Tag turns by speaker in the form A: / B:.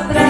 A: palabra.